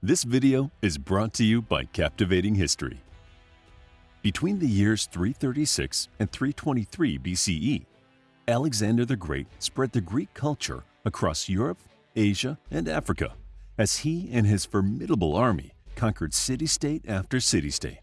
This video is brought to you by Captivating History. Between the years 336 and 323 BCE, Alexander the Great spread the Greek culture across Europe, Asia, and Africa as he and his formidable army conquered city-state after city-state.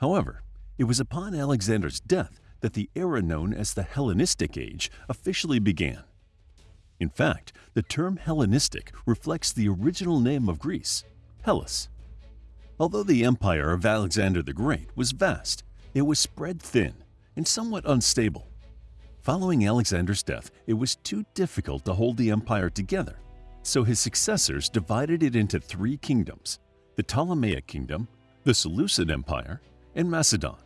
However, it was upon Alexander's death that the era known as the Hellenistic Age officially began. In fact, the term Hellenistic reflects the original name of Greece, Hellas. Although the empire of Alexander the Great was vast, it was spread thin and somewhat unstable. Following Alexander's death, it was too difficult to hold the empire together, so his successors divided it into three kingdoms, the Ptolemaic Kingdom, the Seleucid Empire, and Macedon.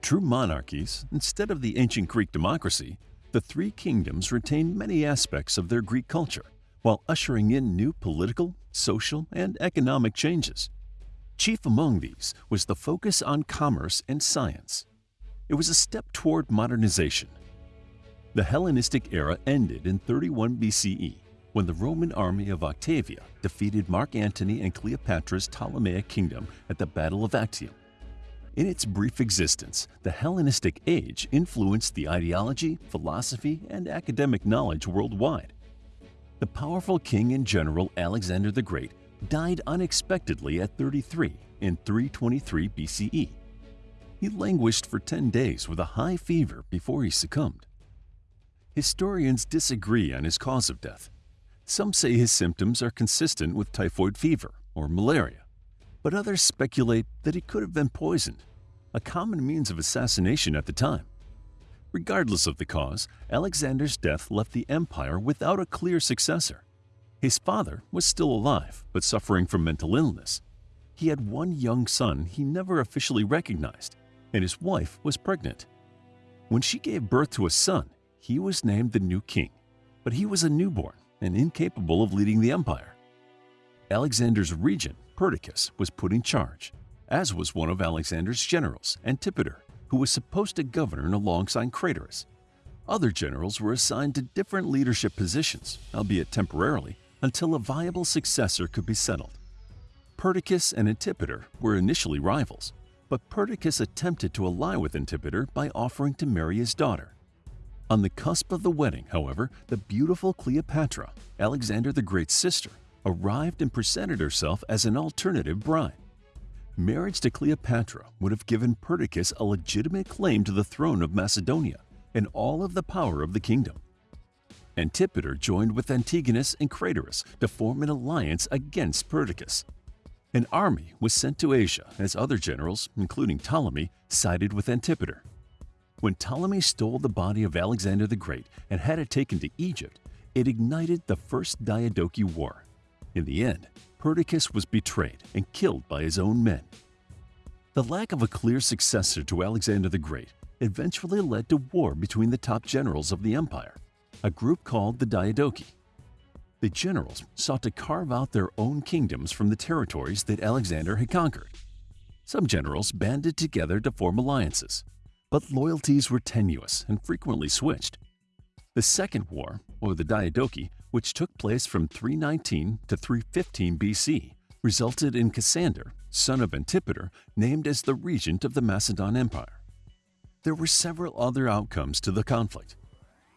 True monarchies, instead of the ancient Greek democracy, the three kingdoms retained many aspects of their Greek culture while ushering in new political, social, and economic changes. Chief among these was the focus on commerce and science. It was a step toward modernization. The Hellenistic era ended in 31 BCE when the Roman army of Octavian defeated Mark Antony and Cleopatra's Ptolemaic kingdom at the Battle of Actium. In its brief existence, the Hellenistic age influenced the ideology, philosophy, and academic knowledge worldwide. The powerful king and general Alexander the Great died unexpectedly at 33 in 323 BCE. He languished for 10 days with a high fever before he succumbed. Historians disagree on his cause of death. Some say his symptoms are consistent with typhoid fever or malaria but others speculate that he could have been poisoned, a common means of assassination at the time. Regardless of the cause, Alexander's death left the empire without a clear successor. His father was still alive but suffering from mental illness. He had one young son he never officially recognized, and his wife was pregnant. When she gave birth to a son, he was named the new king, but he was a newborn and incapable of leading the empire. Alexander's regent Perdiccas was put in charge, as was one of Alexander's generals, Antipater, who was supposed to govern alongside Craterus. Other generals were assigned to different leadership positions, albeit temporarily, until a viable successor could be settled. Perdiccas and Antipater were initially rivals, but Perdiccas attempted to ally with Antipater by offering to marry his daughter. On the cusp of the wedding, however, the beautiful Cleopatra, Alexander the Great's sister, arrived and presented herself as an alternative bride. Marriage to Cleopatra would have given Perdiccas a legitimate claim to the throne of Macedonia and all of the power of the kingdom. Antipater joined with Antigonus and Craterus to form an alliance against Perdiccas. An army was sent to Asia as other generals, including Ptolemy, sided with Antipater. When Ptolemy stole the body of Alexander the Great and had it taken to Egypt, it ignited the First Diadochi War. In the end, Perdiccas was betrayed and killed by his own men. The lack of a clear successor to Alexander the Great eventually led to war between the top generals of the empire, a group called the Diadochi. The generals sought to carve out their own kingdoms from the territories that Alexander had conquered. Some generals banded together to form alliances, but loyalties were tenuous and frequently switched. The Second War, or the Diadochi, which took place from 319 to 315 BC, resulted in Cassander, son of Antipater, named as the regent of the Macedon Empire. There were several other outcomes to the conflict.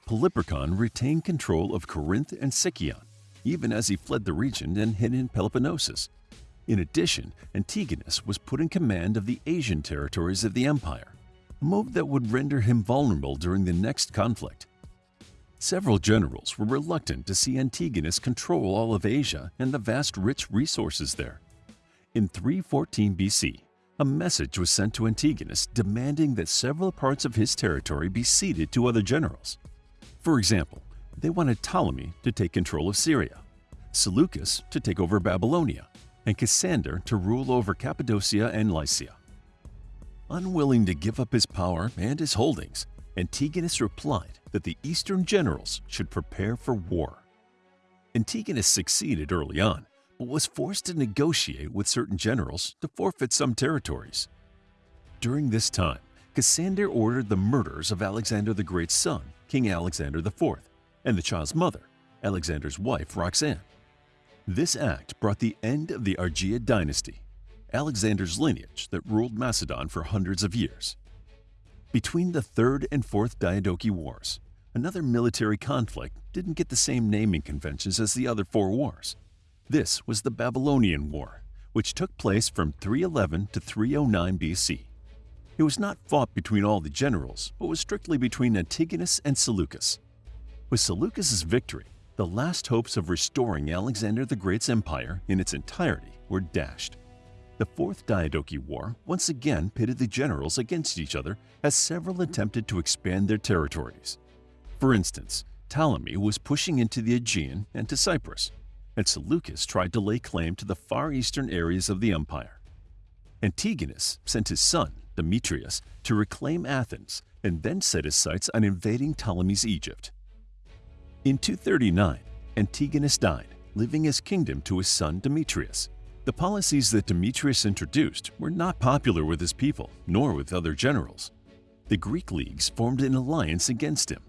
Polyperchon retained control of Corinth and Sicyon, even as he fled the region and hid in Peloponnesus. In addition, Antigonus was put in command of the Asian territories of the empire, a move that would render him vulnerable during the next conflict. Several generals were reluctant to see Antigonus control all of Asia and the vast rich resources there. In 314 BC, a message was sent to Antigonus demanding that several parts of his territory be ceded to other generals. For example, they wanted Ptolemy to take control of Syria, Seleucus to take over Babylonia, and Cassander to rule over Cappadocia and Lycia. Unwilling to give up his power and his holdings, Antigonus replied that the Eastern generals should prepare for war. Antigonus succeeded early on, but was forced to negotiate with certain generals to forfeit some territories. During this time, Cassander ordered the murders of Alexander the Great's son, King Alexander IV, and the child's mother, Alexander's wife Roxanne. This act brought the end of the Argead dynasty, Alexander's lineage that ruled Macedon for hundreds of years. Between the Third and Fourth Diadochi Wars, another military conflict didn't get the same naming conventions as the other four wars. This was the Babylonian War, which took place from 311 to 309 BC. It was not fought between all the generals, but was strictly between Antigonus and Seleucus. With Seleucus's victory, the last hopes of restoring Alexander the Great's empire in its entirety were dashed. The Fourth Diadochi War once again pitted the generals against each other as several attempted to expand their territories. For instance, Ptolemy was pushing into the Aegean and to Cyprus, and Seleucus tried to lay claim to the far eastern areas of the empire. Antigonus sent his son, Demetrius, to reclaim Athens and then set his sights on invading Ptolemy's Egypt. In 239, Antigonus died, leaving his kingdom to his son Demetrius. The policies that Demetrius introduced were not popular with his people, nor with other generals. The Greek leagues formed an alliance against him.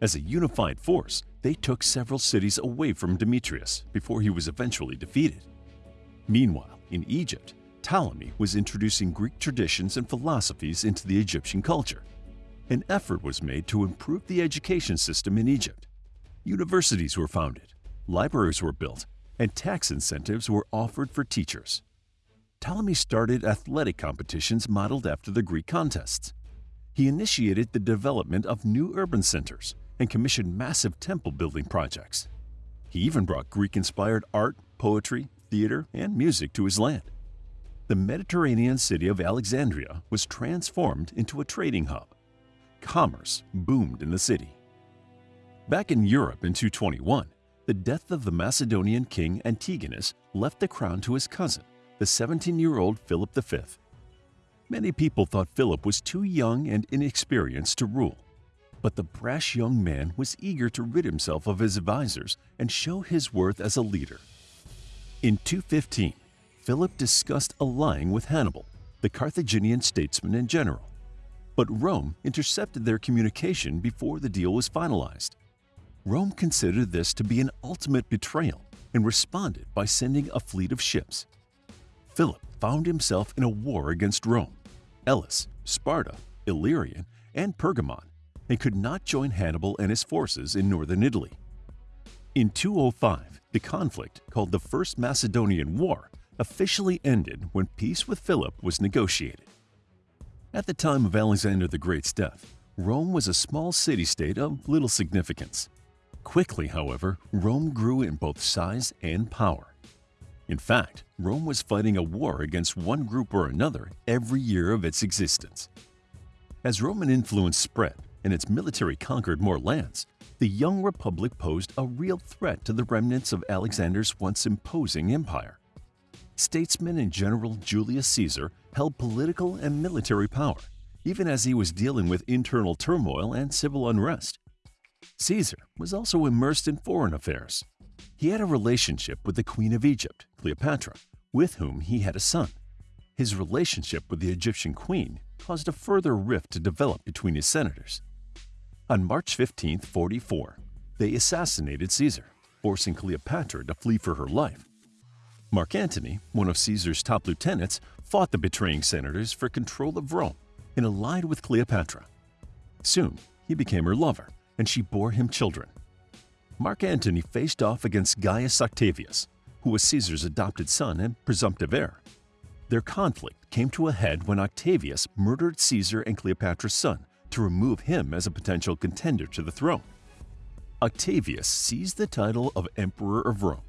As a unified force, they took several cities away from Demetrius before he was eventually defeated. Meanwhile, in Egypt, Ptolemy was introducing Greek traditions and philosophies into the Egyptian culture. An effort was made to improve the education system in Egypt. Universities were founded, libraries were built, and tax incentives were offered for teachers. Ptolemy started athletic competitions modeled after the Greek contests. He initiated the development of new urban centers and commissioned massive temple building projects. He even brought Greek-inspired art, poetry, theater, and music to his land. The Mediterranean city of Alexandria was transformed into a trading hub. Commerce boomed in the city. Back in Europe in 221, the death of the Macedonian king Antigonus left the crown to his cousin, the 17-year-old Philip V. Many people thought Philip was too young and inexperienced to rule. But the brash young man was eager to rid himself of his advisors and show his worth as a leader. In 215, Philip discussed allying with Hannibal, the Carthaginian statesman and general. But Rome intercepted their communication before the deal was finalized. Rome considered this to be an ultimate betrayal and responded by sending a fleet of ships. Philip found himself in a war against Rome, Elis, Sparta, Illyrian, and Pergamon and could not join Hannibal and his forces in northern Italy. In 205, the conflict, called the First Macedonian War, officially ended when peace with Philip was negotiated. At the time of Alexander the Great's death, Rome was a small city-state of little significance. Quickly, however, Rome grew in both size and power. In fact, Rome was fighting a war against one group or another every year of its existence. As Roman influence spread, and its military conquered more lands, the young republic posed a real threat to the remnants of Alexander's once imposing empire. Statesman and General Julius Caesar held political and military power, even as he was dealing with internal turmoil and civil unrest. Caesar was also immersed in foreign affairs. He had a relationship with the Queen of Egypt, Cleopatra, with whom he had a son. His relationship with the Egyptian queen caused a further rift to develop between his senators. On March 15, 44, they assassinated Caesar, forcing Cleopatra to flee for her life. Mark Antony, one of Caesar's top lieutenants, fought the betraying senators for control of Rome and allied with Cleopatra. Soon, he became her lover, and she bore him children. Mark Antony faced off against Gaius Octavius, who was Caesar's adopted son and presumptive heir. Their conflict came to a head when Octavius murdered Caesar and Cleopatra's son to remove him as a potential contender to the throne. Octavius seized the title of Emperor of Rome,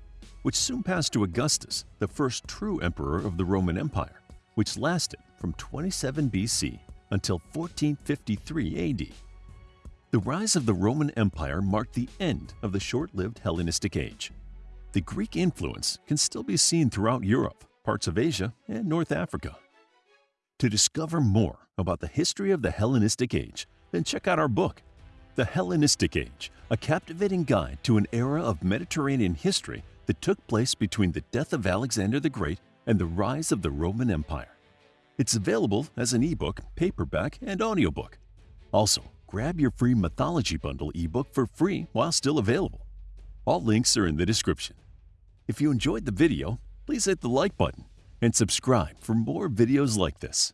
which soon passed to Augustus, the first true emperor of the Roman Empire, which lasted from 27 BC until 1453 AD. The rise of the Roman Empire marked the end of the short-lived Hellenistic age. The Greek influence can still be seen throughout Europe, parts of Asia, and North Africa. To discover more about the history of the Hellenistic Age, then check out our book, The Hellenistic Age, a captivating guide to an era of Mediterranean history that took place between the death of Alexander the Great and the rise of the Roman Empire. It's available as an ebook, paperback, and audiobook. Also, grab your free Mythology Bundle ebook for free while still available. All links are in the description. If you enjoyed the video, please hit the like button and subscribe for more videos like this.